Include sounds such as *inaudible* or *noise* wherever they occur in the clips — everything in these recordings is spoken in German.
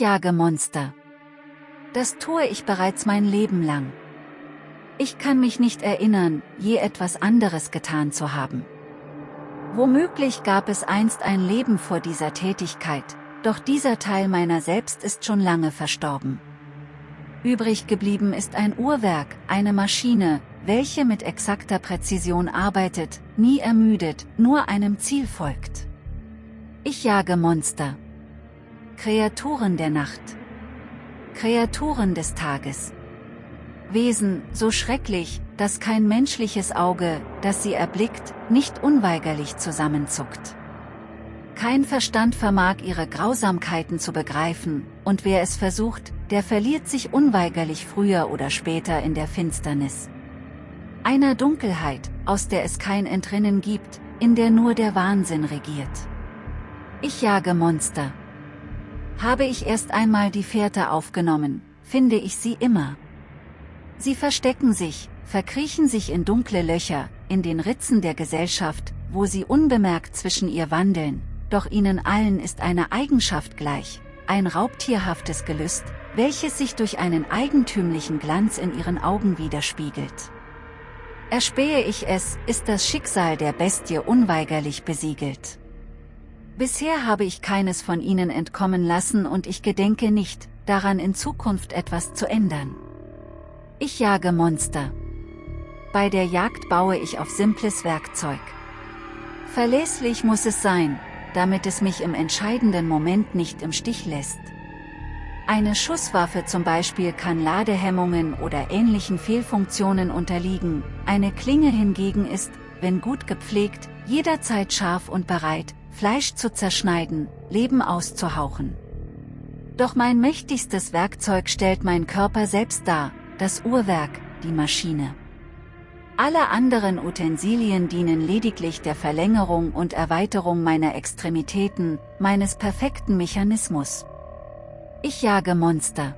Jage Monster. Das tue ich bereits mein Leben lang. Ich kann mich nicht erinnern, je etwas anderes getan zu haben. Womöglich gab es einst ein Leben vor dieser Tätigkeit, doch dieser Teil meiner selbst ist schon lange verstorben. Übrig geblieben ist ein Uhrwerk, eine Maschine, welche mit exakter Präzision arbeitet, nie ermüdet, nur einem Ziel folgt. Ich jage Monster. Kreaturen der Nacht. Kreaturen des Tages. Wesen, so schrecklich, dass kein menschliches Auge, das sie erblickt, nicht unweigerlich zusammenzuckt. Kein Verstand vermag ihre Grausamkeiten zu begreifen, und wer es versucht, der verliert sich unweigerlich früher oder später in der Finsternis. Einer Dunkelheit, aus der es kein Entrinnen gibt, in der nur der Wahnsinn regiert. Ich jage Monster. Habe ich erst einmal die Fährte aufgenommen, finde ich sie immer. Sie verstecken sich, verkriechen sich in dunkle Löcher, in den Ritzen der Gesellschaft, wo sie unbemerkt zwischen ihr wandeln, doch ihnen allen ist eine Eigenschaft gleich, ein raubtierhaftes Gelüst, welches sich durch einen eigentümlichen Glanz in ihren Augen widerspiegelt. Erspähe ich es, ist das Schicksal der Bestie unweigerlich besiegelt. Bisher habe ich keines von ihnen entkommen lassen und ich gedenke nicht, daran in Zukunft etwas zu ändern. Ich jage Monster. Bei der Jagd baue ich auf simples Werkzeug. Verlässlich muss es sein, damit es mich im entscheidenden Moment nicht im Stich lässt. Eine Schusswaffe zum Beispiel kann Ladehemmungen oder ähnlichen Fehlfunktionen unterliegen, eine Klinge hingegen ist, wenn gut gepflegt, jederzeit scharf und bereit, Fleisch zu zerschneiden, Leben auszuhauchen. Doch mein mächtigstes Werkzeug stellt mein Körper selbst dar, das Uhrwerk, die Maschine. Alle anderen Utensilien dienen lediglich der Verlängerung und Erweiterung meiner Extremitäten, meines perfekten Mechanismus. Ich jage Monster.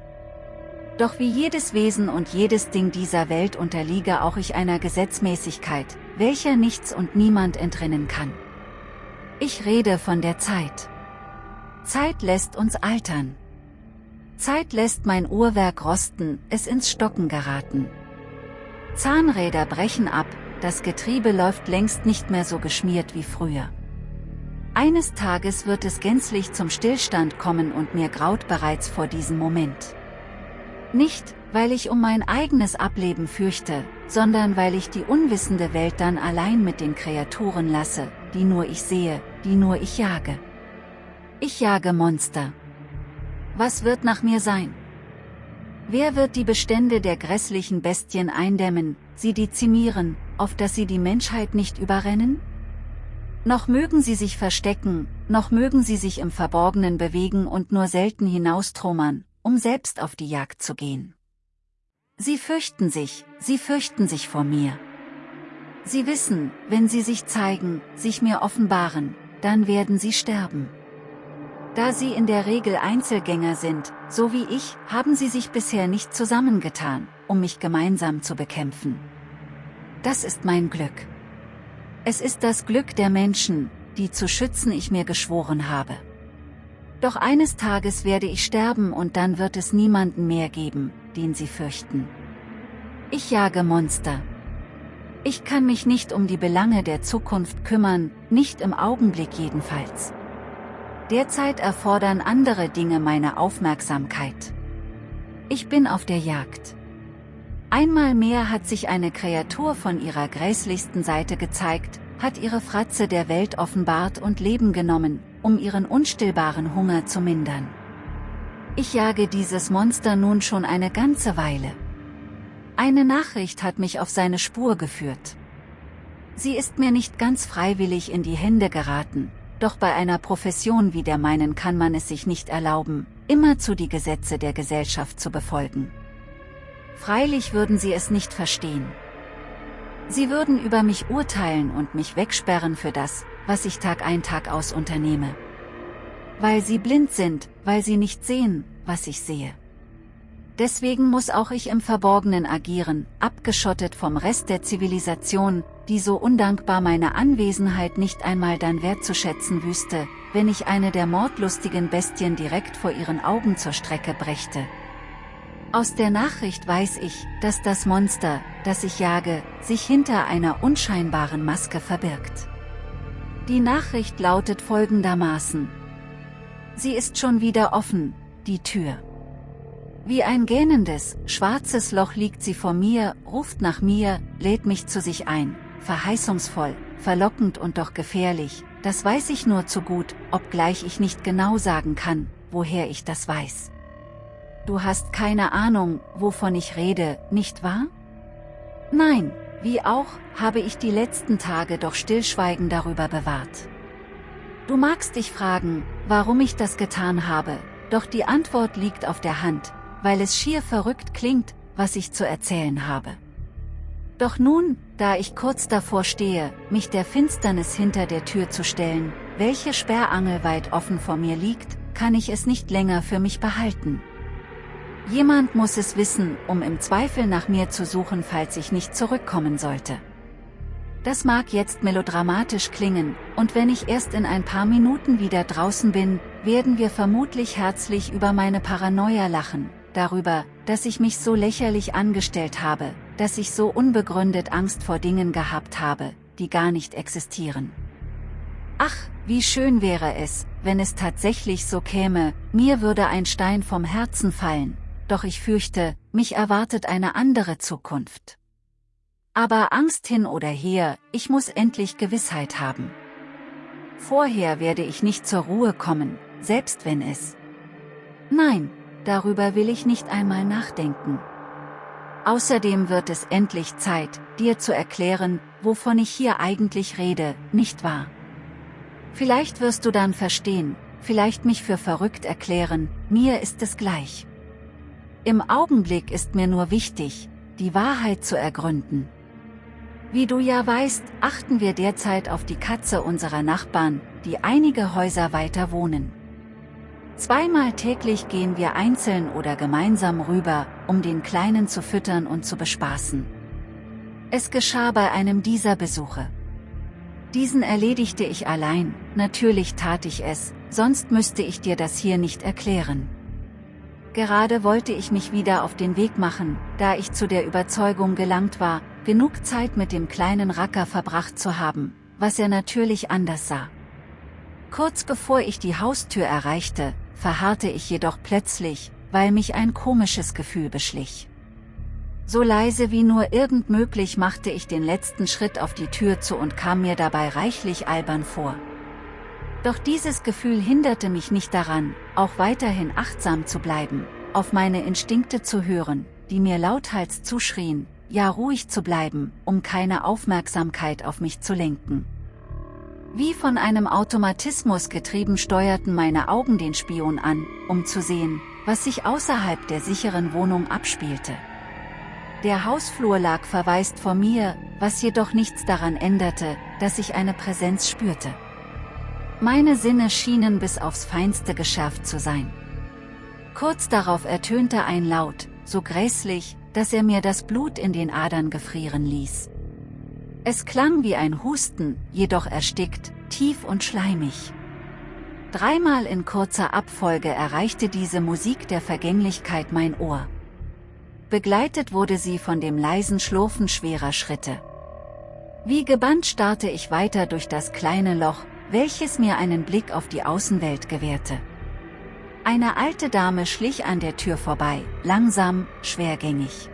Doch wie jedes Wesen und jedes Ding dieser Welt unterliege auch ich einer Gesetzmäßigkeit, welcher nichts und niemand entrinnen kann. Ich rede von der Zeit. Zeit lässt uns altern. Zeit lässt mein Uhrwerk rosten, es ins Stocken geraten. Zahnräder brechen ab, das Getriebe läuft längst nicht mehr so geschmiert wie früher. Eines Tages wird es gänzlich zum Stillstand kommen und mir graut bereits vor diesem Moment. Nicht, weil ich um mein eigenes Ableben fürchte, sondern weil ich die unwissende Welt dann allein mit den Kreaturen lasse, die nur ich sehe, die nur ich jage. Ich jage Monster. Was wird nach mir sein? Wer wird die Bestände der grässlichen Bestien eindämmen, sie dezimieren, auf dass sie die Menschheit nicht überrennen? Noch mögen sie sich verstecken, noch mögen sie sich im Verborgenen bewegen und nur selten hinaustrummern, um selbst auf die Jagd zu gehen. Sie fürchten sich, sie fürchten sich vor mir. Sie wissen, wenn sie sich zeigen, sich mir offenbaren, dann werden sie sterben. Da sie in der Regel Einzelgänger sind, so wie ich, haben sie sich bisher nicht zusammengetan, um mich gemeinsam zu bekämpfen. Das ist mein Glück. Es ist das Glück der Menschen, die zu schützen ich mir geschworen habe. Doch eines Tages werde ich sterben und dann wird es niemanden mehr geben, den sie fürchten. Ich jage Monster. Ich kann mich nicht um die Belange der Zukunft kümmern, nicht im Augenblick jedenfalls. Derzeit erfordern andere Dinge meine Aufmerksamkeit. Ich bin auf der Jagd. Einmal mehr hat sich eine Kreatur von ihrer gräßlichsten Seite gezeigt, hat ihre Fratze der Welt offenbart und Leben genommen, um ihren unstillbaren Hunger zu mindern. Ich jage dieses Monster nun schon eine ganze Weile. Eine Nachricht hat mich auf seine Spur geführt. Sie ist mir nicht ganz freiwillig in die Hände geraten, doch bei einer Profession wie der meinen kann man es sich nicht erlauben, immerzu die Gesetze der Gesellschaft zu befolgen. Freilich würden sie es nicht verstehen. Sie würden über mich urteilen und mich wegsperren für das, was ich Tag ein Tag aus unternehme. Weil sie blind sind, weil sie nicht sehen, was ich sehe. Deswegen muss auch ich im Verborgenen agieren, abgeschottet vom Rest der Zivilisation, die so undankbar meine Anwesenheit nicht einmal dann wertzuschätzen wüsste, wenn ich eine der mordlustigen Bestien direkt vor ihren Augen zur Strecke brächte. Aus der Nachricht weiß ich, dass das Monster, das ich jage, sich hinter einer unscheinbaren Maske verbirgt. Die Nachricht lautet folgendermaßen. Sie ist schon wieder offen, die Tür. Wie ein gähnendes, schwarzes Loch liegt sie vor mir, ruft nach mir, lädt mich zu sich ein, verheißungsvoll, verlockend und doch gefährlich, das weiß ich nur zu gut, obgleich ich nicht genau sagen kann, woher ich das weiß. Du hast keine Ahnung, wovon ich rede, nicht wahr? Nein, wie auch, habe ich die letzten Tage doch Stillschweigen darüber bewahrt. Du magst dich fragen, warum ich das getan habe, doch die Antwort liegt auf der Hand, weil es schier verrückt klingt, was ich zu erzählen habe. Doch nun, da ich kurz davor stehe, mich der Finsternis hinter der Tür zu stellen, welche Sperrangel weit offen vor mir liegt, kann ich es nicht länger für mich behalten. Jemand muss es wissen, um im Zweifel nach mir zu suchen, falls ich nicht zurückkommen sollte. Das mag jetzt melodramatisch klingen, und wenn ich erst in ein paar Minuten wieder draußen bin, werden wir vermutlich herzlich über meine Paranoia lachen, darüber, dass ich mich so lächerlich angestellt habe, dass ich so unbegründet Angst vor Dingen gehabt habe, die gar nicht existieren. Ach, wie schön wäre es, wenn es tatsächlich so käme, mir würde ein Stein vom Herzen fallen, doch ich fürchte, mich erwartet eine andere Zukunft. Aber Angst hin oder her, ich muss endlich Gewissheit haben. Vorher werde ich nicht zur Ruhe kommen, selbst wenn es. Nein, darüber will ich nicht einmal nachdenken. Außerdem wird es endlich Zeit, dir zu erklären, wovon ich hier eigentlich rede, nicht wahr? Vielleicht wirst du dann verstehen, vielleicht mich für verrückt erklären, mir ist es gleich. Im Augenblick ist mir nur wichtig, die Wahrheit zu ergründen. Wie du ja weißt, achten wir derzeit auf die Katze unserer Nachbarn, die einige Häuser weiter wohnen. Zweimal täglich gehen wir einzeln oder gemeinsam rüber, um den Kleinen zu füttern und zu bespaßen. Es geschah bei einem dieser Besuche. Diesen erledigte ich allein, natürlich tat ich es, sonst müsste ich dir das hier nicht erklären. Gerade wollte ich mich wieder auf den Weg machen, da ich zu der Überzeugung gelangt war, genug Zeit mit dem kleinen Racker verbracht zu haben, was er natürlich anders sah. Kurz bevor ich die Haustür erreichte, verharrte ich jedoch plötzlich, weil mich ein komisches Gefühl beschlich. So leise wie nur irgend möglich machte ich den letzten Schritt auf die Tür zu und kam mir dabei reichlich albern vor. Doch dieses Gefühl hinderte mich nicht daran, auch weiterhin achtsam zu bleiben, auf meine Instinkte zu hören, die mir lauthals zuschrien, ja ruhig zu bleiben, um keine Aufmerksamkeit auf mich zu lenken. Wie von einem Automatismus getrieben steuerten meine Augen den Spion an, um zu sehen, was sich außerhalb der sicheren Wohnung abspielte. Der Hausflur lag verwaist vor mir, was jedoch nichts daran änderte, dass ich eine Präsenz spürte. Meine Sinne schienen bis aufs Feinste geschärft zu sein. Kurz darauf ertönte ein Laut, so gräßlich, dass er mir das Blut in den Adern gefrieren ließ. Es klang wie ein Husten, jedoch erstickt, tief und schleimig. Dreimal in kurzer Abfolge erreichte diese Musik der Vergänglichkeit mein Ohr. Begleitet wurde sie von dem leisen Schlurfen schwerer Schritte. Wie gebannt starrte ich weiter durch das kleine Loch, welches mir einen Blick auf die Außenwelt gewährte. Eine alte Dame schlich an der Tür vorbei, langsam, schwergängig.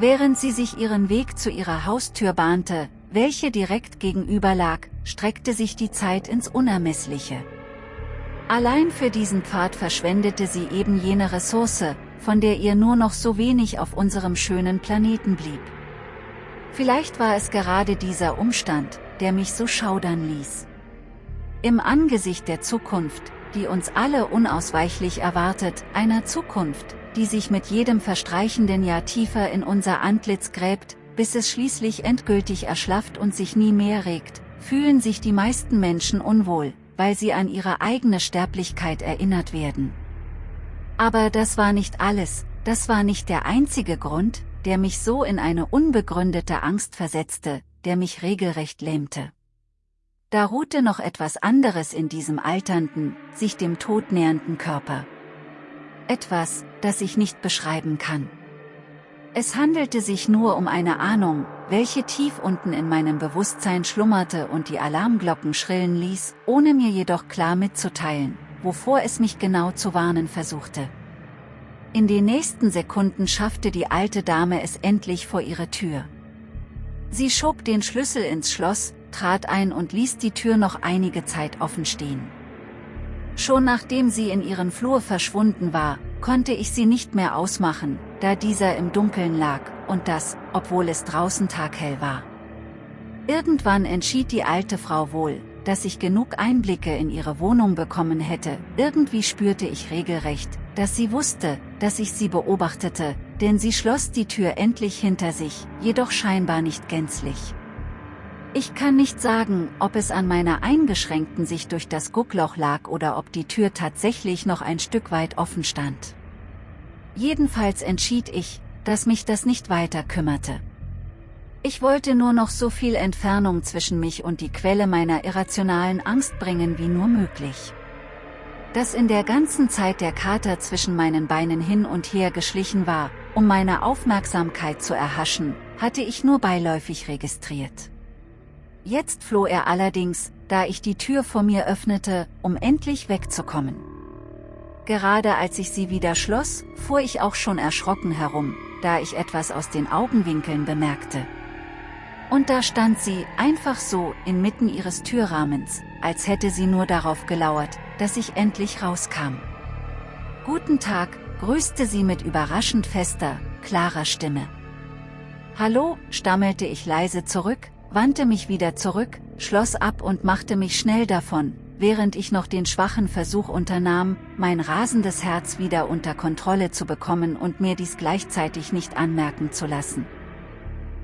Während sie sich ihren Weg zu ihrer Haustür bahnte, welche direkt gegenüber lag, streckte sich die Zeit ins Unermessliche. Allein für diesen Pfad verschwendete sie eben jene Ressource, von der ihr nur noch so wenig auf unserem schönen Planeten blieb. Vielleicht war es gerade dieser Umstand, der mich so schaudern ließ. Im Angesicht der Zukunft, die uns alle unausweichlich erwartet, einer Zukunft, die sich mit jedem verstreichenden Jahr tiefer in unser Antlitz gräbt, bis es schließlich endgültig erschlafft und sich nie mehr regt, fühlen sich die meisten Menschen unwohl, weil sie an ihre eigene Sterblichkeit erinnert werden. Aber das war nicht alles, das war nicht der einzige Grund, der mich so in eine unbegründete Angst versetzte, der mich regelrecht lähmte. da ruhte noch etwas anderes in diesem alternden, sich dem Tod nähernden Körper. Etwas, das ich nicht beschreiben kann. Es handelte sich nur um eine Ahnung, welche tief unten in meinem Bewusstsein schlummerte und die Alarmglocken schrillen ließ, ohne mir jedoch klar mitzuteilen, wovor es mich genau zu warnen versuchte. In den nächsten Sekunden schaffte die alte Dame es endlich vor ihre Tür. Sie schob den Schlüssel ins Schloss, trat ein und ließ die Tür noch einige Zeit offen stehen. Schon nachdem sie in ihren Flur verschwunden war, konnte ich sie nicht mehr ausmachen, da dieser im Dunkeln lag, und das, obwohl es draußen taghell war. Irgendwann entschied die alte Frau wohl, dass ich genug Einblicke in ihre Wohnung bekommen hätte, irgendwie spürte ich regelrecht, dass sie wusste, dass ich sie beobachtete, denn sie schloss die Tür endlich hinter sich, jedoch scheinbar nicht gänzlich. Ich kann nicht sagen, ob es an meiner eingeschränkten Sicht durch das Guckloch lag oder ob die Tür tatsächlich noch ein Stück weit offen stand. Jedenfalls entschied ich, dass mich das nicht weiter kümmerte. Ich wollte nur noch so viel Entfernung zwischen mich und die Quelle meiner irrationalen Angst bringen wie nur möglich. Dass in der ganzen Zeit der Kater zwischen meinen Beinen hin und her geschlichen war, um meine Aufmerksamkeit zu erhaschen, hatte ich nur beiläufig registriert. Jetzt floh er allerdings, da ich die Tür vor mir öffnete, um endlich wegzukommen. Gerade als ich sie wieder schloss, fuhr ich auch schon erschrocken herum, da ich etwas aus den Augenwinkeln bemerkte. Und da stand sie, einfach so, inmitten ihres Türrahmens, als hätte sie nur darauf gelauert, dass ich endlich rauskam. Guten Tag, grüßte sie mit überraschend fester, klarer Stimme. Hallo, stammelte ich leise zurück, wandte mich wieder zurück, schloss ab und machte mich schnell davon, während ich noch den schwachen Versuch unternahm, mein rasendes Herz wieder unter Kontrolle zu bekommen und mir dies gleichzeitig nicht anmerken zu lassen.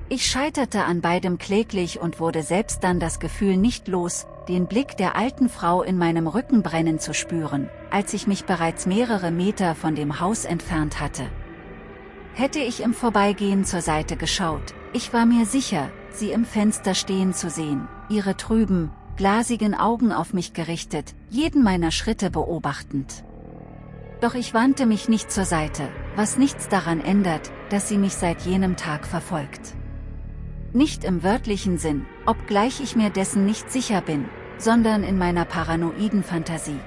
Ich scheiterte an beidem kläglich und wurde selbst dann das Gefühl nicht los, den Blick der alten Frau in meinem Rücken brennen zu spüren, als ich mich bereits mehrere Meter von dem Haus entfernt hatte. Hätte ich im Vorbeigehen zur Seite geschaut, ich war mir sicher, sie im Fenster stehen zu sehen, ihre trüben, glasigen Augen auf mich gerichtet, jeden meiner Schritte beobachtend. Doch ich wandte mich nicht zur Seite, was nichts daran ändert, dass sie mich seit jenem Tag verfolgt. Nicht im wörtlichen Sinn, obgleich ich mir dessen nicht sicher bin, sondern in meiner paranoiden Fantasie.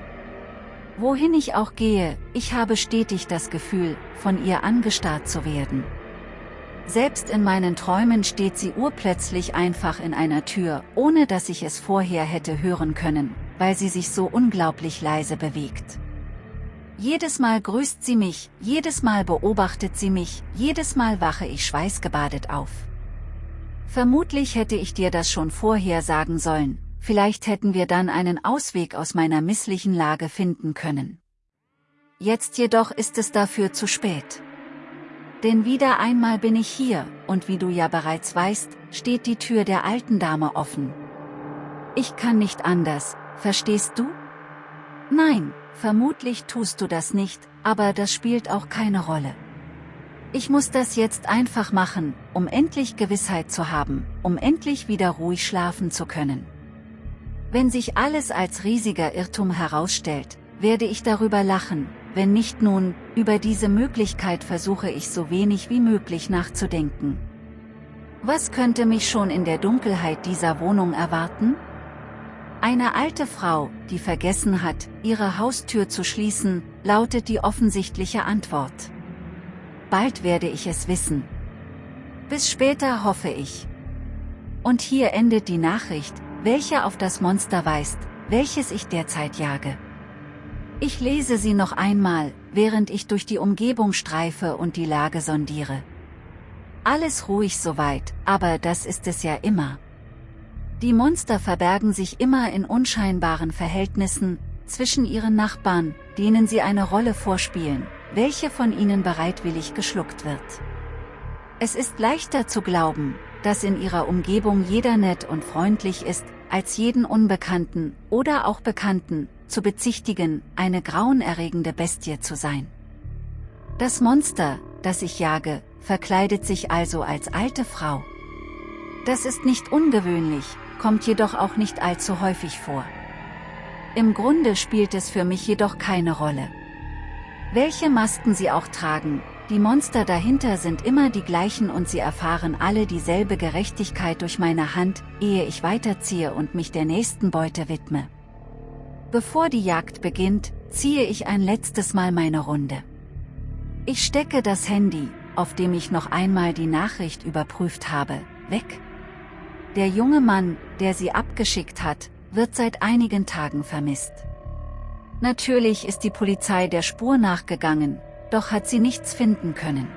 Wohin ich auch gehe, ich habe stetig das Gefühl, von ihr angestarrt zu werden. Selbst in meinen Träumen steht sie urplötzlich einfach in einer Tür, ohne dass ich es vorher hätte hören können, weil sie sich so unglaublich leise bewegt. Jedes Mal grüßt sie mich, jedes Mal beobachtet sie mich, jedes Mal wache ich schweißgebadet auf. Vermutlich hätte ich dir das schon vorher sagen sollen, vielleicht hätten wir dann einen Ausweg aus meiner misslichen Lage finden können. Jetzt jedoch ist es dafür zu spät. Denn wieder einmal bin ich hier, und wie du ja bereits weißt, steht die Tür der alten Dame offen. Ich kann nicht anders, verstehst du? Nein, vermutlich tust du das nicht, aber das spielt auch keine Rolle. Ich muss das jetzt einfach machen, um endlich Gewissheit zu haben, um endlich wieder ruhig schlafen zu können. Wenn sich alles als riesiger Irrtum herausstellt, werde ich darüber lachen, wenn nicht nun, über diese Möglichkeit versuche ich so wenig wie möglich nachzudenken. Was könnte mich schon in der Dunkelheit dieser Wohnung erwarten? Eine alte Frau, die vergessen hat, ihre Haustür zu schließen, lautet die offensichtliche Antwort. Bald werde ich es wissen. Bis später hoffe ich. Und hier endet die Nachricht, welche auf das Monster weist, welches ich derzeit jage. Ich lese sie noch einmal, während ich durch die Umgebung streife und die Lage sondiere. Alles ruhig soweit, aber das ist es ja immer. Die Monster verbergen sich immer in unscheinbaren Verhältnissen, zwischen ihren Nachbarn, denen sie eine Rolle vorspielen, welche von ihnen bereitwillig geschluckt wird. Es ist leichter zu glauben, dass in ihrer Umgebung jeder nett und freundlich ist, als jeden Unbekannten, oder auch Bekannten, zu bezichtigen, eine grauenerregende Bestie zu sein. Das Monster, das ich jage, verkleidet sich also als alte Frau. Das ist nicht ungewöhnlich, kommt jedoch auch nicht allzu häufig vor. Im Grunde spielt es für mich jedoch keine Rolle. Welche Masken sie auch tragen, die Monster dahinter sind immer die gleichen und sie erfahren alle dieselbe Gerechtigkeit durch meine Hand, ehe ich weiterziehe und mich der nächsten Beute widme. Bevor die Jagd beginnt, ziehe ich ein letztes Mal meine Runde. Ich stecke das Handy, auf dem ich noch einmal die Nachricht überprüft habe, weg. Der junge Mann, der sie abgeschickt hat, wird seit einigen Tagen vermisst. Natürlich ist die Polizei der Spur nachgegangen, doch hat sie nichts finden können.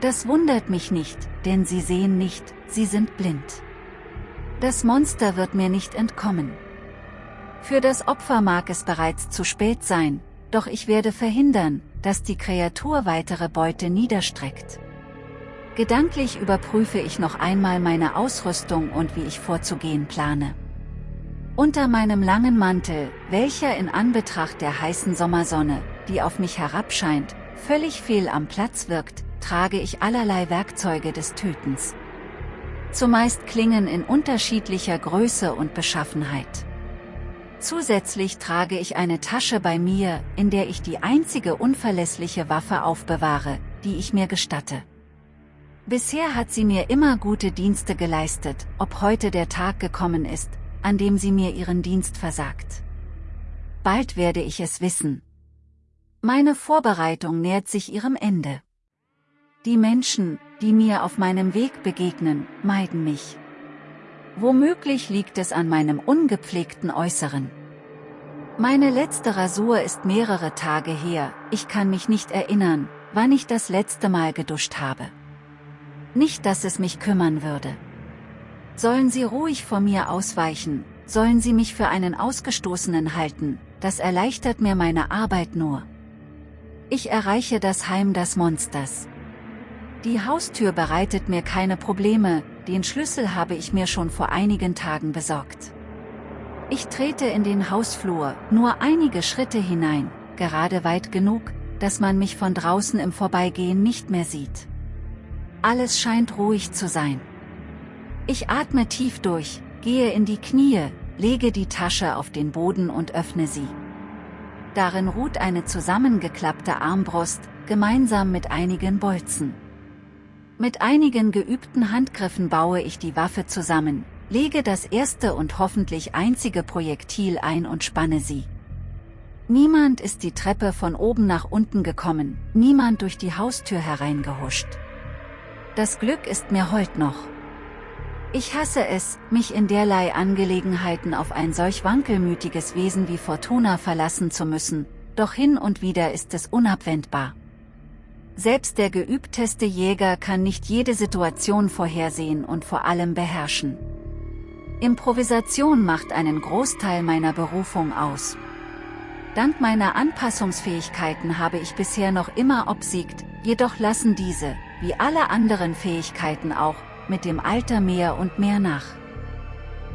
Das wundert mich nicht, denn sie sehen nicht, sie sind blind. Das Monster wird mir nicht entkommen. Für das Opfer mag es bereits zu spät sein, doch ich werde verhindern, dass die Kreatur weitere Beute niederstreckt. Gedanklich überprüfe ich noch einmal meine Ausrüstung und wie ich vorzugehen plane. Unter meinem langen Mantel, welcher in Anbetracht der heißen Sommersonne, die auf mich herabscheint, völlig fehl am Platz wirkt, trage ich allerlei Werkzeuge des Tötens. Zumeist Klingen in unterschiedlicher Größe und Beschaffenheit. Zusätzlich trage ich eine Tasche bei mir, in der ich die einzige unverlässliche Waffe aufbewahre, die ich mir gestatte. Bisher hat sie mir immer gute Dienste geleistet, ob heute der Tag gekommen ist, an dem sie mir ihren Dienst versagt. Bald werde ich es wissen. Meine Vorbereitung nähert sich ihrem Ende. Die Menschen, die mir auf meinem Weg begegnen, meiden mich. Womöglich liegt es an meinem ungepflegten Äußeren. Meine letzte Rasur ist mehrere Tage her, ich kann mich nicht erinnern, wann ich das letzte Mal geduscht habe. Nicht, dass es mich kümmern würde. Sollen Sie ruhig vor mir ausweichen, sollen Sie mich für einen Ausgestoßenen halten, das erleichtert mir meine Arbeit nur. Ich erreiche das Heim des Monsters. Die Haustür bereitet mir keine Probleme, den Schlüssel habe ich mir schon vor einigen Tagen besorgt. Ich trete in den Hausflur, nur einige Schritte hinein, gerade weit genug, dass man mich von draußen im Vorbeigehen nicht mehr sieht. Alles scheint ruhig zu sein. Ich atme tief durch, gehe in die Knie, lege die Tasche auf den Boden und öffne sie. Darin ruht eine zusammengeklappte Armbrust, gemeinsam mit einigen Bolzen. Mit einigen geübten Handgriffen baue ich die Waffe zusammen, lege das erste und hoffentlich einzige Projektil ein und spanne sie. Niemand ist die Treppe von oben nach unten gekommen, niemand durch die Haustür hereingehuscht. Das Glück ist mir heut noch. Ich hasse es, mich in derlei Angelegenheiten auf ein solch wankelmütiges Wesen wie Fortuna verlassen zu müssen, doch hin und wieder ist es unabwendbar. Selbst der geübteste Jäger kann nicht jede Situation vorhersehen und vor allem beherrschen. Improvisation macht einen Großteil meiner Berufung aus. Dank meiner Anpassungsfähigkeiten habe ich bisher noch immer obsiegt, jedoch lassen diese, wie alle anderen Fähigkeiten auch, mit dem Alter mehr und mehr nach.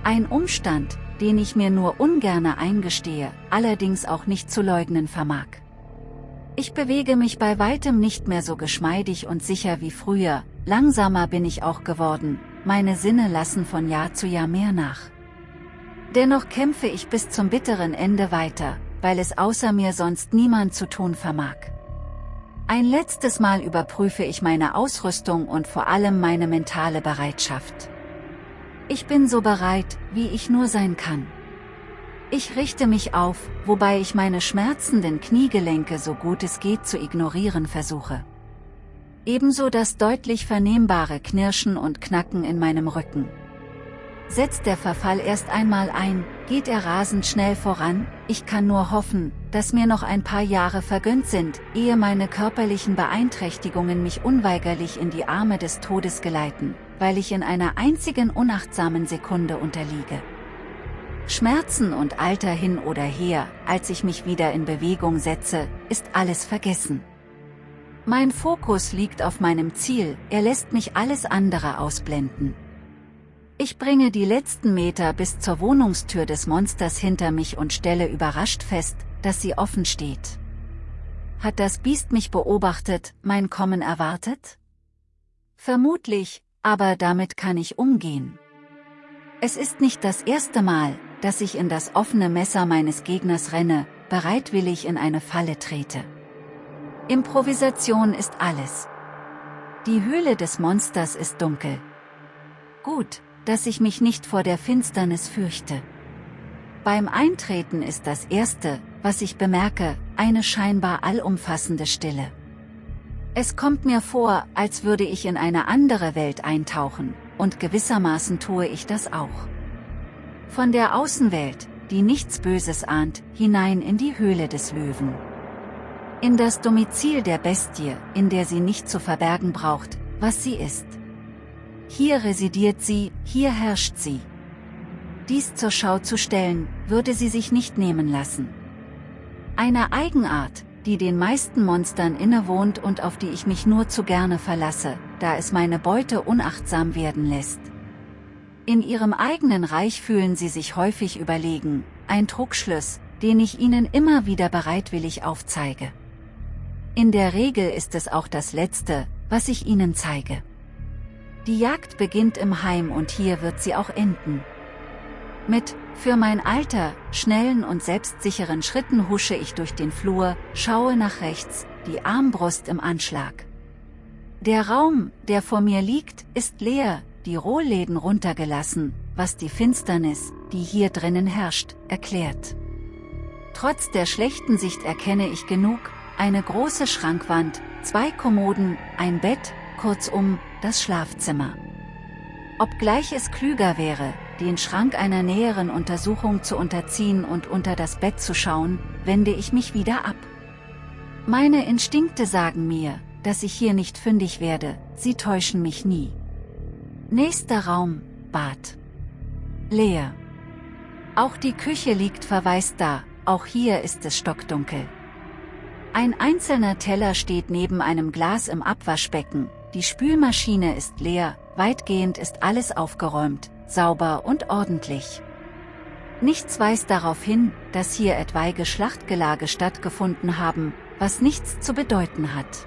Ein Umstand, den ich mir nur ungerne eingestehe, allerdings auch nicht zu leugnen vermag. Ich bewege mich bei weitem nicht mehr so geschmeidig und sicher wie früher, langsamer bin ich auch geworden, meine Sinne lassen von Jahr zu Jahr mehr nach. Dennoch kämpfe ich bis zum bitteren Ende weiter, weil es außer mir sonst niemand zu tun vermag. Ein letztes Mal überprüfe ich meine Ausrüstung und vor allem meine mentale Bereitschaft. Ich bin so bereit, wie ich nur sein kann. Ich richte mich auf, wobei ich meine schmerzenden Kniegelenke so gut es geht zu ignorieren versuche. Ebenso das deutlich vernehmbare Knirschen und Knacken in meinem Rücken. Setzt der Verfall erst einmal ein, geht er rasend schnell voran, ich kann nur hoffen, dass mir noch ein paar Jahre vergönnt sind, ehe meine körperlichen Beeinträchtigungen mich unweigerlich in die Arme des Todes geleiten, weil ich in einer einzigen unachtsamen Sekunde unterliege. Schmerzen und Alter hin oder her, als ich mich wieder in Bewegung setze, ist alles vergessen. Mein Fokus liegt auf meinem Ziel, er lässt mich alles andere ausblenden. Ich bringe die letzten Meter bis zur Wohnungstür des Monsters hinter mich und stelle überrascht fest, dass sie offen steht. Hat das Biest mich beobachtet, mein Kommen erwartet? Vermutlich, aber damit kann ich umgehen. Es ist nicht das erste Mal, dass ich in das offene Messer meines Gegners renne, bereitwillig in eine Falle trete. Improvisation ist alles. Die Höhle des Monsters ist dunkel. Gut, dass ich mich nicht vor der Finsternis fürchte. Beim Eintreten ist das Erste, was ich bemerke, eine scheinbar allumfassende Stille. Es kommt mir vor, als würde ich in eine andere Welt eintauchen, und gewissermaßen tue ich das auch. Von der Außenwelt, die nichts Böses ahnt, hinein in die Höhle des Löwen. In das Domizil der Bestie, in der sie nicht zu verbergen braucht, was sie ist. Hier residiert sie, hier herrscht sie. Dies zur Schau zu stellen, würde sie sich nicht nehmen lassen. Eine Eigenart, die den meisten Monstern innewohnt und auf die ich mich nur zu gerne verlasse, da es meine Beute unachtsam werden lässt. In ihrem eigenen Reich fühlen sie sich häufig überlegen, ein Trugschluss, den ich ihnen immer wieder bereitwillig aufzeige. In der Regel ist es auch das Letzte, was ich ihnen zeige. Die Jagd beginnt im Heim und hier wird sie auch enden. Mit, für mein Alter, schnellen und selbstsicheren Schritten husche ich durch den Flur, schaue nach rechts, die Armbrust im Anschlag. Der Raum, der vor mir liegt, ist leer, die Rohläden runtergelassen, was die Finsternis, die hier drinnen herrscht, erklärt. Trotz der schlechten Sicht erkenne ich genug, eine große Schrankwand, zwei Kommoden, ein Bett, kurzum, das Schlafzimmer. Obgleich es klüger wäre, den Schrank einer näheren Untersuchung zu unterziehen und unter das Bett zu schauen, wende ich mich wieder ab. Meine Instinkte sagen mir, dass ich hier nicht fündig werde, sie täuschen mich nie. Nächster Raum, Bad. Leer. Auch die Küche liegt verwaist da, auch hier ist es stockdunkel. Ein einzelner Teller steht neben einem Glas im Abwaschbecken, die Spülmaschine ist leer, weitgehend ist alles aufgeräumt, sauber und ordentlich. Nichts weist darauf hin, dass hier etwaige Schlachtgelage stattgefunden haben, was nichts zu bedeuten hat.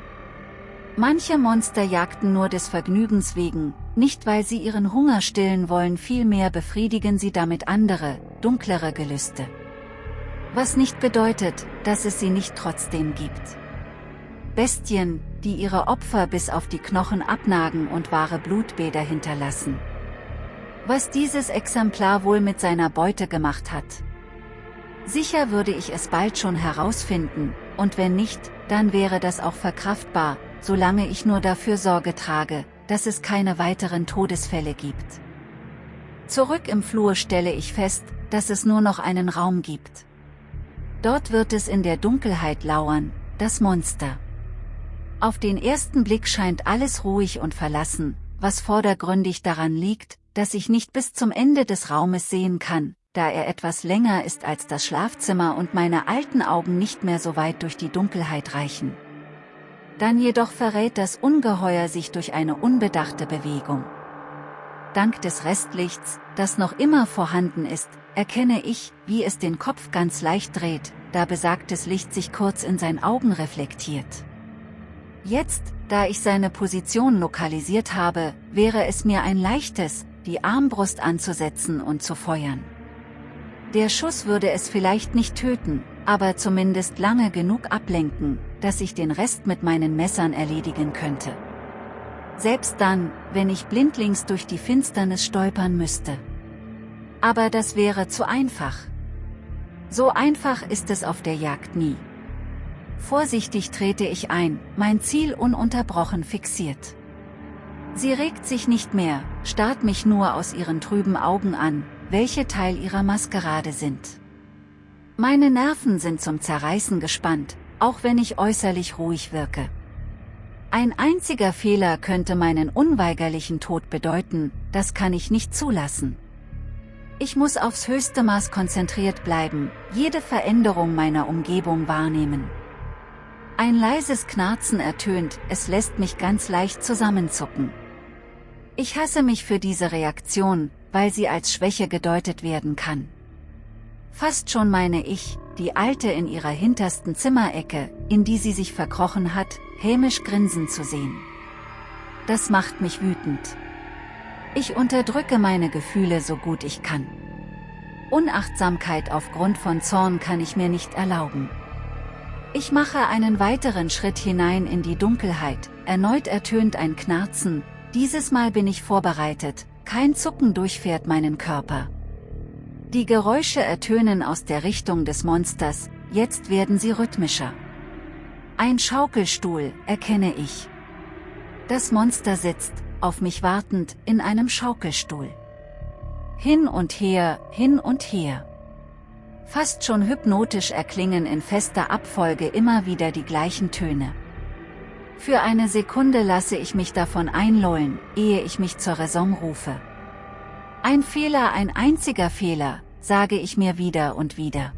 Manche Monster jagten nur des Vergnügens wegen, nicht weil sie ihren Hunger stillen wollen vielmehr befriedigen sie damit andere, dunklere Gelüste. Was nicht bedeutet, dass es sie nicht trotzdem gibt. Bestien, die ihre Opfer bis auf die Knochen abnagen und wahre Blutbäder hinterlassen. Was dieses Exemplar wohl mit seiner Beute gemacht hat. Sicher würde ich es bald schon herausfinden, und wenn nicht, dann wäre das auch verkraftbar, solange ich nur dafür Sorge trage, dass es keine weiteren Todesfälle gibt. Zurück im Flur stelle ich fest, dass es nur noch einen Raum gibt. Dort wird es in der Dunkelheit lauern, das Monster. Auf den ersten Blick scheint alles ruhig und verlassen, was vordergründig daran liegt, dass ich nicht bis zum Ende des Raumes sehen kann, da er etwas länger ist als das Schlafzimmer und meine alten Augen nicht mehr so weit durch die Dunkelheit reichen. Dann jedoch verrät das Ungeheuer sich durch eine unbedachte Bewegung. Dank des Restlichts, das noch immer vorhanden ist, erkenne ich, wie es den Kopf ganz leicht dreht, da besagtes Licht sich kurz in sein Augen reflektiert. Jetzt, da ich seine Position lokalisiert habe, wäre es mir ein leichtes, die Armbrust anzusetzen und zu feuern. Der Schuss würde es vielleicht nicht töten, aber zumindest lange genug ablenken, dass ich den Rest mit meinen Messern erledigen könnte. Selbst dann, wenn ich blindlings durch die Finsternis stolpern müsste. Aber das wäre zu einfach. So einfach ist es auf der Jagd nie. Vorsichtig trete ich ein, mein Ziel ununterbrochen fixiert. Sie regt sich nicht mehr, starrt mich nur aus ihren trüben Augen an, welche Teil ihrer Maskerade sind. Meine Nerven sind zum Zerreißen gespannt, auch wenn ich äußerlich ruhig wirke. Ein einziger Fehler könnte meinen unweigerlichen Tod bedeuten, das kann ich nicht zulassen. Ich muss aufs höchste Maß konzentriert bleiben, jede Veränderung meiner Umgebung wahrnehmen. Ein leises Knarzen ertönt, es lässt mich ganz leicht zusammenzucken. Ich hasse mich für diese Reaktion, weil sie als Schwäche gedeutet werden kann. Fast schon meine ich, die Alte in ihrer hintersten Zimmerecke, in die sie sich verkrochen hat, hämisch grinsen zu sehen. Das macht mich wütend. Ich unterdrücke meine Gefühle so gut ich kann. Unachtsamkeit aufgrund von Zorn kann ich mir nicht erlauben. Ich mache einen weiteren Schritt hinein in die Dunkelheit, erneut ertönt ein Knarzen, dieses Mal bin ich vorbereitet, kein Zucken durchfährt meinen Körper. Die Geräusche ertönen aus der Richtung des Monsters, jetzt werden sie rhythmischer. Ein Schaukelstuhl, erkenne ich. Das Monster sitzt, auf mich wartend, in einem Schaukelstuhl. Hin und her, hin und her. Fast schon hypnotisch erklingen in fester Abfolge immer wieder die gleichen Töne. Für eine Sekunde lasse ich mich davon einlullen, ehe ich mich zur Raison rufe. Ein Fehler, ein einziger Fehler, sage ich mir wieder und wieder.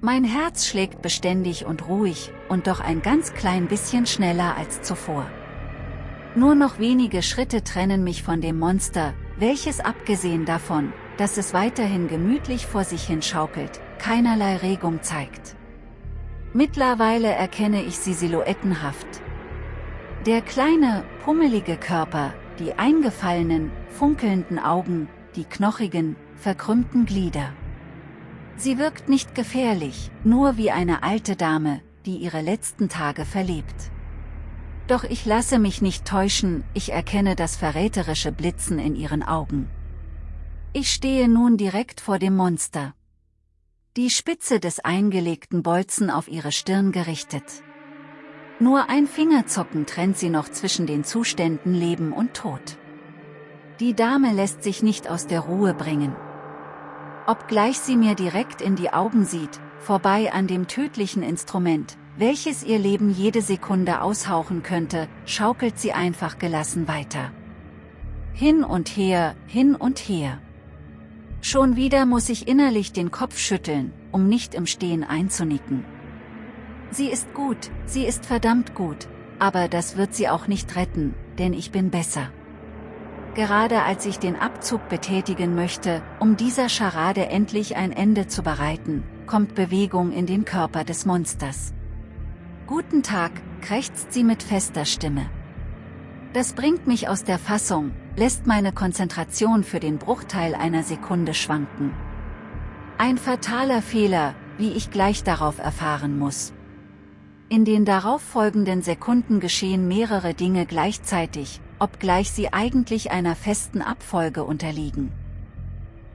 Mein Herz schlägt beständig und ruhig, und doch ein ganz klein bisschen schneller als zuvor. Nur noch wenige Schritte trennen mich von dem Monster, welches abgesehen davon, dass es weiterhin gemütlich vor sich hin schaukelt, keinerlei Regung zeigt. Mittlerweile erkenne ich sie silhouettenhaft. Der kleine, pummelige Körper, die eingefallenen, funkelnden Augen, die knochigen, verkrümmten Glieder. Sie wirkt nicht gefährlich, nur wie eine alte Dame, die ihre letzten Tage verlebt. Doch ich lasse mich nicht täuschen, ich erkenne das verräterische Blitzen in ihren Augen. Ich stehe nun direkt vor dem Monster. Die Spitze des eingelegten Bolzen auf ihre Stirn gerichtet. Nur ein Fingerzucken trennt sie noch zwischen den Zuständen Leben und Tod. Die Dame lässt sich nicht aus der Ruhe bringen. Obgleich sie mir direkt in die Augen sieht, vorbei an dem tödlichen Instrument, welches ihr Leben jede Sekunde aushauchen könnte, schaukelt sie einfach gelassen weiter. Hin und her, hin und her. Schon wieder muss ich innerlich den Kopf schütteln, um nicht im Stehen einzunicken. Sie ist gut, sie ist verdammt gut, aber das wird sie auch nicht retten, denn ich bin besser. Gerade als ich den Abzug betätigen möchte, um dieser Scharade endlich ein Ende zu bereiten, kommt Bewegung in den Körper des Monsters. Guten Tag, krächzt sie mit fester Stimme. Das bringt mich aus der Fassung, lässt meine Konzentration für den Bruchteil einer Sekunde schwanken. Ein fataler Fehler, wie ich gleich darauf erfahren muss. In den darauffolgenden Sekunden geschehen mehrere Dinge gleichzeitig, obgleich sie eigentlich einer festen Abfolge unterliegen.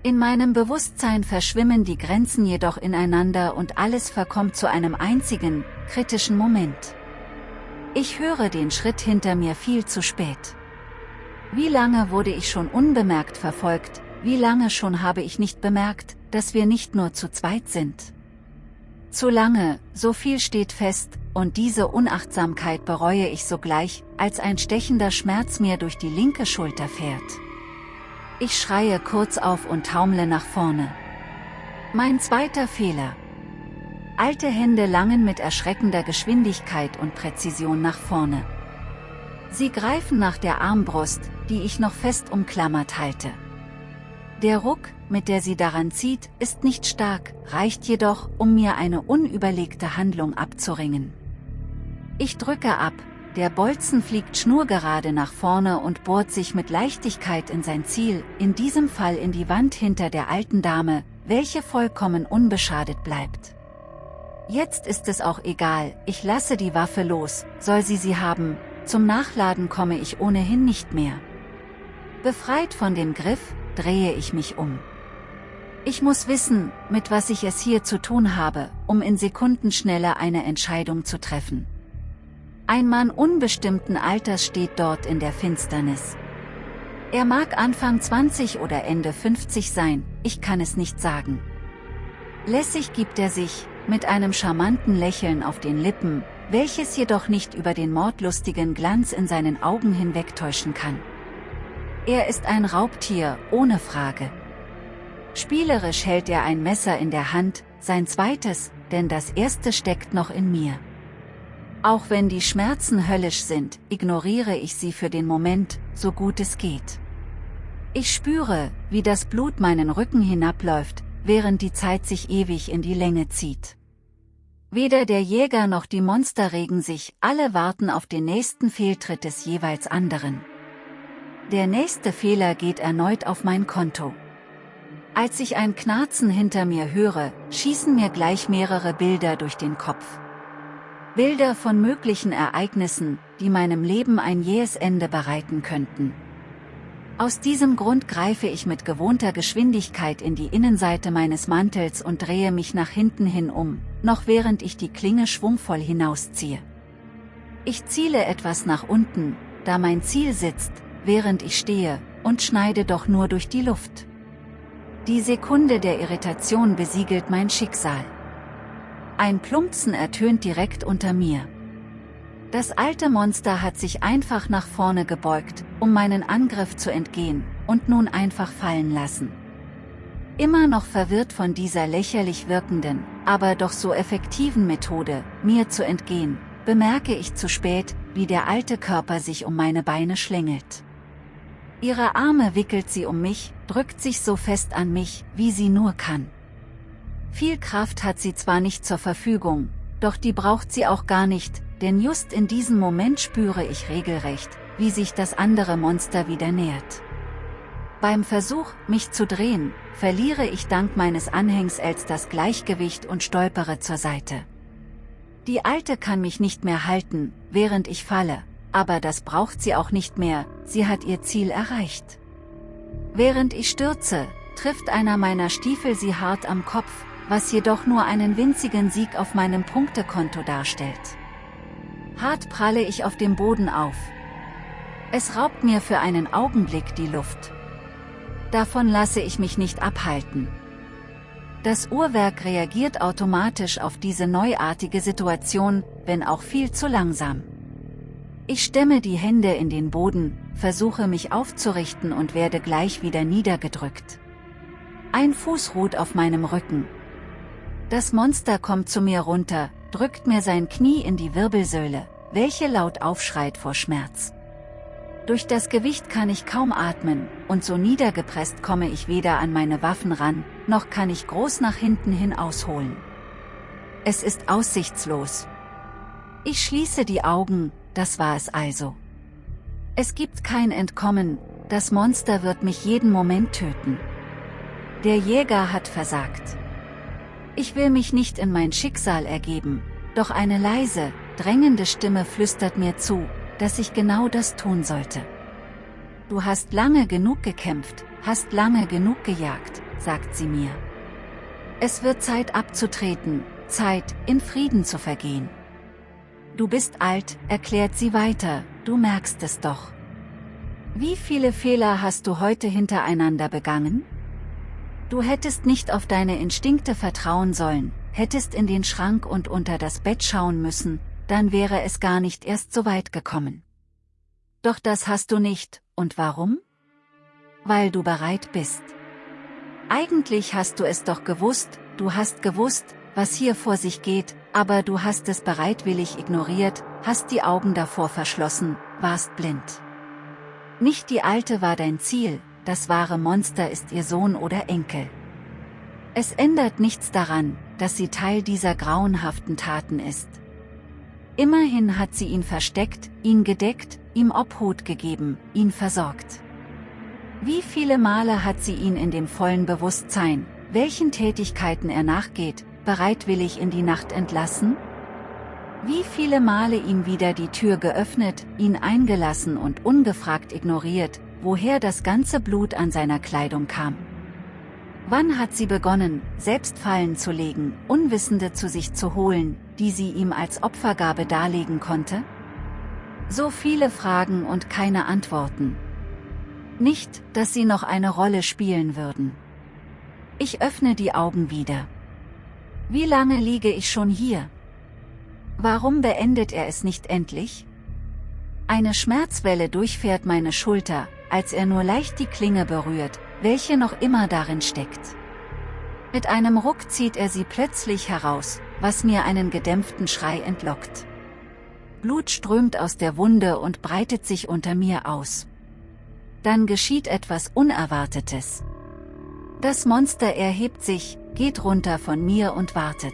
In meinem Bewusstsein verschwimmen die Grenzen jedoch ineinander und alles verkommt zu einem einzigen, kritischen Moment. Ich höre den Schritt hinter mir viel zu spät. Wie lange wurde ich schon unbemerkt verfolgt, wie lange schon habe ich nicht bemerkt, dass wir nicht nur zu zweit sind. Zu lange, so viel steht fest, und diese Unachtsamkeit bereue ich sogleich, als ein stechender Schmerz mir durch die linke Schulter fährt. Ich schreie kurz auf und taumle nach vorne. Mein zweiter Fehler. Alte Hände langen mit erschreckender Geschwindigkeit und Präzision nach vorne. Sie greifen nach der Armbrust, die ich noch fest umklammert halte. Der Ruck, mit der sie daran zieht, ist nicht stark, reicht jedoch, um mir eine unüberlegte Handlung abzuringen. Ich drücke ab, der Bolzen fliegt schnurgerade nach vorne und bohrt sich mit Leichtigkeit in sein Ziel, in diesem Fall in die Wand hinter der alten Dame, welche vollkommen unbeschadet bleibt. Jetzt ist es auch egal, ich lasse die Waffe los, soll sie sie haben, zum Nachladen komme ich ohnehin nicht mehr. Befreit von dem Griff, drehe ich mich um. Ich muss wissen, mit was ich es hier zu tun habe, um in Sekundenschnelle eine Entscheidung zu treffen. Ein Mann unbestimmten Alters steht dort in der Finsternis. Er mag Anfang 20 oder Ende 50 sein, ich kann es nicht sagen. Lässig gibt er sich, mit einem charmanten Lächeln auf den Lippen, welches jedoch nicht über den mordlustigen Glanz in seinen Augen hinwegtäuschen kann. Er ist ein Raubtier, ohne Frage. Spielerisch hält er ein Messer in der Hand, sein zweites, denn das erste steckt noch in mir. Auch wenn die Schmerzen höllisch sind, ignoriere ich sie für den Moment, so gut es geht. Ich spüre, wie das Blut meinen Rücken hinabläuft, während die Zeit sich ewig in die Länge zieht. Weder der Jäger noch die Monster regen sich, alle warten auf den nächsten Fehltritt des jeweils anderen. Der nächste Fehler geht erneut auf mein Konto. Als ich ein Knarzen hinter mir höre, schießen mir gleich mehrere Bilder durch den Kopf. Bilder von möglichen Ereignissen, die meinem Leben ein jähes Ende bereiten könnten. Aus diesem Grund greife ich mit gewohnter Geschwindigkeit in die Innenseite meines Mantels und drehe mich nach hinten hin um, noch während ich die Klinge schwungvoll hinausziehe. Ich ziele etwas nach unten, da mein Ziel sitzt, während ich stehe, und schneide doch nur durch die Luft. Die Sekunde der Irritation besiegelt mein Schicksal. Ein Plumpsen ertönt direkt unter mir. Das alte Monster hat sich einfach nach vorne gebeugt, um meinen Angriff zu entgehen, und nun einfach fallen lassen. Immer noch verwirrt von dieser lächerlich wirkenden, aber doch so effektiven Methode, mir zu entgehen, bemerke ich zu spät, wie der alte Körper sich um meine Beine schlängelt. Ihre Arme wickelt sie um mich, drückt sich so fest an mich, wie sie nur kann. Viel Kraft hat sie zwar nicht zur Verfügung, doch die braucht sie auch gar nicht, denn just in diesem Moment spüre ich regelrecht, wie sich das andere Monster wieder nähert. Beim Versuch, mich zu drehen, verliere ich dank meines Anhängsels das Gleichgewicht und stolpere zur Seite. Die Alte kann mich nicht mehr halten, während ich falle, aber das braucht sie auch nicht mehr, sie hat ihr Ziel erreicht. Während ich stürze, trifft einer meiner Stiefel sie hart am Kopf, was jedoch nur einen winzigen Sieg auf meinem Punktekonto darstellt. Hart pralle ich auf dem Boden auf. Es raubt mir für einen Augenblick die Luft. Davon lasse ich mich nicht abhalten. Das Uhrwerk reagiert automatisch auf diese neuartige Situation, wenn auch viel zu langsam. Ich stemme die Hände in den Boden, versuche mich aufzurichten und werde gleich wieder niedergedrückt. Ein Fuß ruht auf meinem Rücken. Das Monster kommt zu mir runter, drückt mir sein Knie in die Wirbelsäule, welche laut aufschreit vor Schmerz. Durch das Gewicht kann ich kaum atmen, und so niedergepresst komme ich weder an meine Waffen ran, noch kann ich groß nach hinten hin ausholen. Es ist aussichtslos. Ich schließe die Augen, das war es also. Es gibt kein Entkommen, das Monster wird mich jeden Moment töten. Der Jäger hat versagt. Ich will mich nicht in mein Schicksal ergeben, doch eine leise, drängende Stimme flüstert mir zu, dass ich genau das tun sollte. Du hast lange genug gekämpft, hast lange genug gejagt, sagt sie mir. Es wird Zeit abzutreten, Zeit, in Frieden zu vergehen. Du bist alt, erklärt sie weiter, du merkst es doch. Wie viele Fehler hast du heute hintereinander begangen? Du hättest nicht auf deine Instinkte vertrauen sollen, hättest in den Schrank und unter das Bett schauen müssen, dann wäre es gar nicht erst so weit gekommen. Doch das hast du nicht, und warum? Weil du bereit bist. Eigentlich hast du es doch gewusst, du hast gewusst, was hier vor sich geht, aber du hast es bereitwillig ignoriert, hast die Augen davor verschlossen, warst blind. Nicht die Alte war dein Ziel, das wahre Monster ist ihr Sohn oder Enkel. Es ändert nichts daran, dass sie Teil dieser grauenhaften Taten ist. Immerhin hat sie ihn versteckt, ihn gedeckt, ihm Obhut gegeben, ihn versorgt. Wie viele Male hat sie ihn in dem vollen Bewusstsein, welchen Tätigkeiten er nachgeht, bereitwillig in die Nacht entlassen? Wie viele Male ihm wieder die Tür geöffnet, ihn eingelassen und ungefragt ignoriert, woher das ganze Blut an seiner Kleidung kam? Wann hat sie begonnen, selbst Fallen zu legen, Unwissende zu sich zu holen, die sie ihm als Opfergabe darlegen konnte? So viele Fragen und keine Antworten. Nicht, dass sie noch eine Rolle spielen würden. Ich öffne die Augen wieder. Wie lange liege ich schon hier? Warum beendet er es nicht endlich? Eine Schmerzwelle durchfährt meine Schulter, als er nur leicht die Klinge berührt, welche noch immer darin steckt. Mit einem Ruck zieht er sie plötzlich heraus, was mir einen gedämpften Schrei entlockt. Blut strömt aus der Wunde und breitet sich unter mir aus. Dann geschieht etwas Unerwartetes. Das Monster erhebt sich, geht runter von mir und wartet.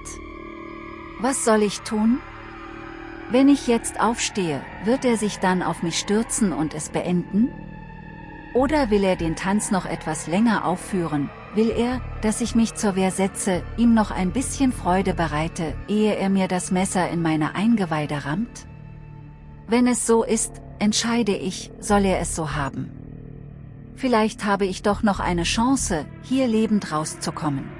Was soll ich tun? Wenn ich jetzt aufstehe, wird er sich dann auf mich stürzen und es beenden? Oder will er den Tanz noch etwas länger aufführen, will er, dass ich mich zur Wehr setze, ihm noch ein bisschen Freude bereite, ehe er mir das Messer in meine Eingeweide rammt? Wenn es so ist, entscheide ich, soll er es so haben. Vielleicht habe ich doch noch eine Chance, hier lebend rauszukommen.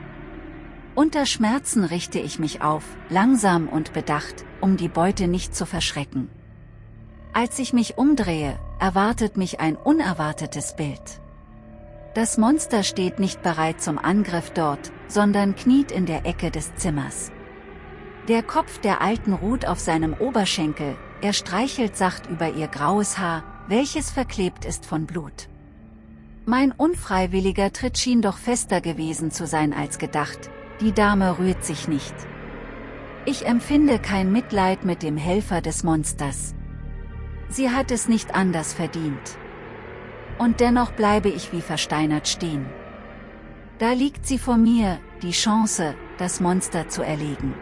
Unter Schmerzen richte ich mich auf, langsam und bedacht, um die Beute nicht zu verschrecken. Als ich mich umdrehe, erwartet mich ein unerwartetes Bild. Das Monster steht nicht bereit zum Angriff dort, sondern kniet in der Ecke des Zimmers. Der Kopf der Alten ruht auf seinem Oberschenkel, er streichelt sacht über ihr graues Haar, welches verklebt ist von Blut. Mein unfreiwilliger Tritt schien doch fester gewesen zu sein als gedacht, die Dame rührt sich nicht. Ich empfinde kein Mitleid mit dem Helfer des Monsters. Sie hat es nicht anders verdient. Und dennoch bleibe ich wie versteinert stehen. Da liegt sie vor mir, die Chance, das Monster zu erlegen.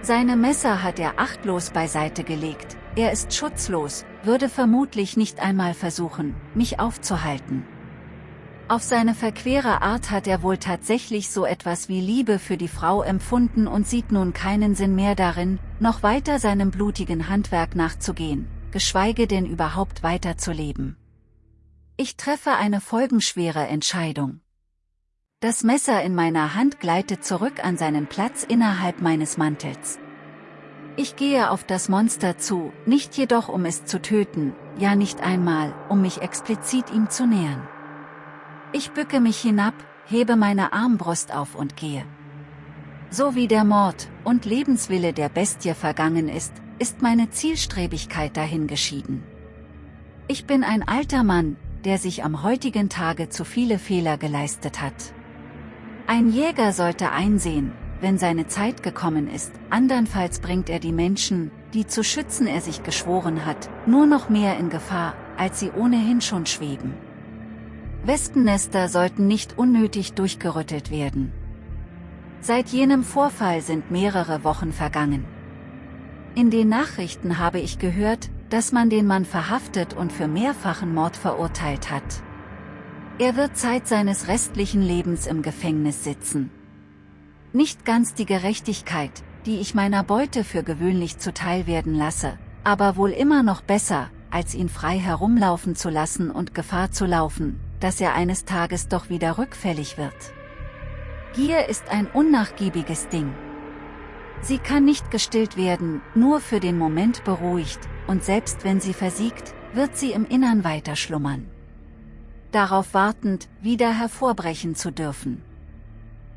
Seine Messer hat er achtlos beiseite gelegt, er ist schutzlos, würde vermutlich nicht einmal versuchen, mich aufzuhalten. Auf seine verquere Art hat er wohl tatsächlich so etwas wie Liebe für die Frau empfunden und sieht nun keinen Sinn mehr darin, noch weiter seinem blutigen Handwerk nachzugehen, geschweige denn überhaupt weiterzuleben. Ich treffe eine folgenschwere Entscheidung. Das Messer in meiner Hand gleitet zurück an seinen Platz innerhalb meines Mantels. Ich gehe auf das Monster zu, nicht jedoch um es zu töten, ja nicht einmal, um mich explizit ihm zu nähern. Ich bücke mich hinab, hebe meine Armbrust auf und gehe. So wie der Mord und Lebenswille der Bestie vergangen ist, ist meine Zielstrebigkeit dahingeschieden. Ich bin ein alter Mann, der sich am heutigen Tage zu viele Fehler geleistet hat. Ein Jäger sollte einsehen, wenn seine Zeit gekommen ist, andernfalls bringt er die Menschen, die zu schützen er sich geschworen hat, nur noch mehr in Gefahr, als sie ohnehin schon schweben. Wespennester sollten nicht unnötig durchgerüttelt werden. Seit jenem Vorfall sind mehrere Wochen vergangen. In den Nachrichten habe ich gehört, dass man den Mann verhaftet und für mehrfachen Mord verurteilt hat. Er wird Zeit seines restlichen Lebens im Gefängnis sitzen. Nicht ganz die Gerechtigkeit, die ich meiner Beute für gewöhnlich zuteil werden lasse, aber wohl immer noch besser, als ihn frei herumlaufen zu lassen und Gefahr zu laufen, dass er eines Tages doch wieder rückfällig wird. Gier ist ein unnachgiebiges Ding. Sie kann nicht gestillt werden, nur für den Moment beruhigt, und selbst wenn sie versiegt, wird sie im Innern weiter schlummern. Darauf wartend, wieder hervorbrechen zu dürfen.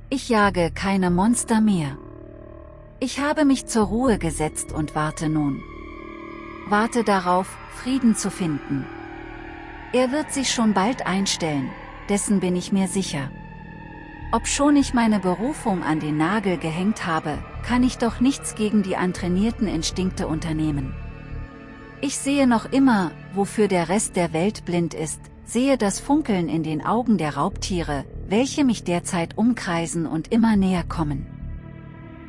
Ich jage keine Monster mehr. Ich habe mich zur Ruhe gesetzt und warte nun. Warte darauf, Frieden zu finden. Er wird sich schon bald einstellen, dessen bin ich mir sicher. Obschon ich meine Berufung an den Nagel gehängt habe, kann ich doch nichts gegen die antrainierten Instinkte unternehmen. Ich sehe noch immer, wofür der Rest der Welt blind ist, sehe das Funkeln in den Augen der Raubtiere, welche mich derzeit umkreisen und immer näher kommen.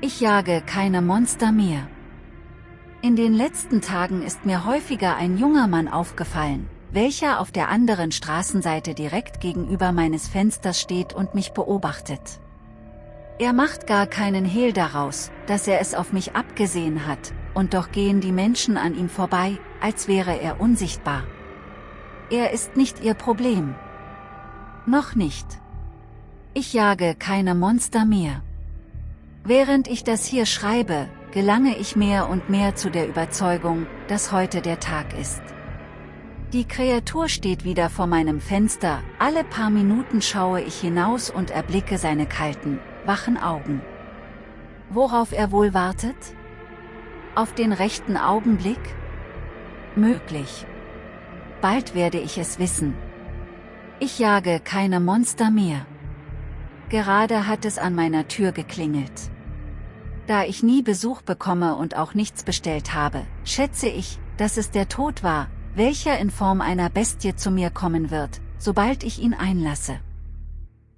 Ich jage keine Monster mehr. In den letzten Tagen ist mir häufiger ein junger Mann aufgefallen, welcher auf der anderen Straßenseite direkt gegenüber meines Fensters steht und mich beobachtet. Er macht gar keinen Hehl daraus, dass er es auf mich abgesehen hat, und doch gehen die Menschen an ihm vorbei, als wäre er unsichtbar. Er ist nicht ihr Problem. Noch nicht. Ich jage keine Monster mehr. Während ich das hier schreibe, gelange ich mehr und mehr zu der Überzeugung, dass heute der Tag ist. Die Kreatur steht wieder vor meinem Fenster, alle paar Minuten schaue ich hinaus und erblicke seine kalten, wachen Augen. Worauf er wohl wartet? Auf den rechten Augenblick? Möglich. Bald werde ich es wissen. Ich jage keine Monster mehr. Gerade hat es an meiner Tür geklingelt. Da ich nie Besuch bekomme und auch nichts bestellt habe, schätze ich, dass es der Tod war, welcher in Form einer Bestie zu mir kommen wird, sobald ich ihn einlasse.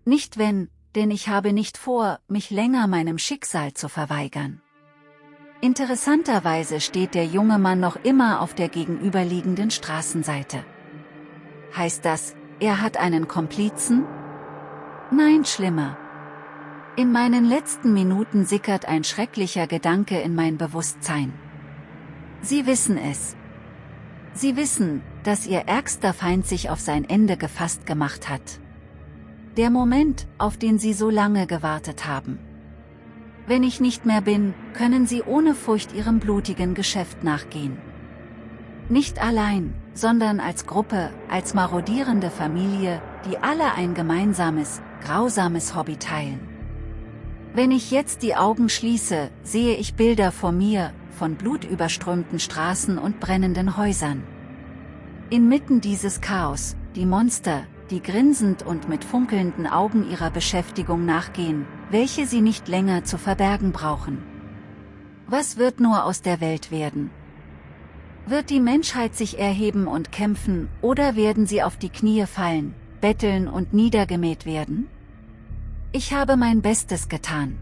Nicht wenn, denn ich habe nicht vor, mich länger meinem Schicksal zu verweigern. Interessanterweise steht der junge Mann noch immer auf der gegenüberliegenden Straßenseite. Heißt das, er hat einen Komplizen? Nein, schlimmer. In meinen letzten Minuten sickert ein schrecklicher Gedanke in mein Bewusstsein. Sie wissen es. Sie wissen, dass ihr ärgster Feind sich auf sein Ende gefasst gemacht hat. Der Moment, auf den sie so lange gewartet haben. Wenn ich nicht mehr bin, können sie ohne Furcht ihrem blutigen Geschäft nachgehen. Nicht allein, sondern als Gruppe, als marodierende Familie, die alle ein gemeinsames, grausames Hobby teilen. Wenn ich jetzt die Augen schließe, sehe ich Bilder vor mir, von blutüberströmten Straßen und brennenden Häusern. Inmitten dieses Chaos, die Monster, die grinsend und mit funkelnden Augen ihrer Beschäftigung nachgehen, welche sie nicht länger zu verbergen brauchen. Was wird nur aus der Welt werden? Wird die Menschheit sich erheben und kämpfen, oder werden sie auf die Knie fallen, betteln und niedergemäht werden? Ich habe mein Bestes getan.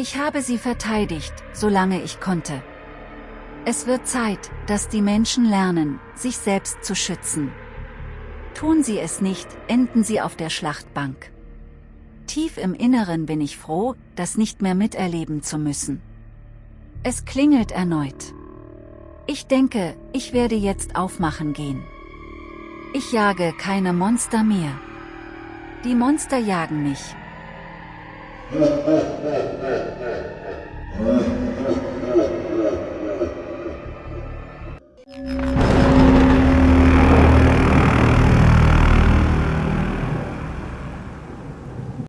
Ich habe sie verteidigt, solange ich konnte. Es wird Zeit, dass die Menschen lernen, sich selbst zu schützen. Tun sie es nicht, enden sie auf der Schlachtbank. Tief im Inneren bin ich froh, das nicht mehr miterleben zu müssen. Es klingelt erneut. Ich denke, ich werde jetzt aufmachen gehen. Ich jage keine Monster mehr. Die Monster jagen mich. Thank *laughs* *laughs* you.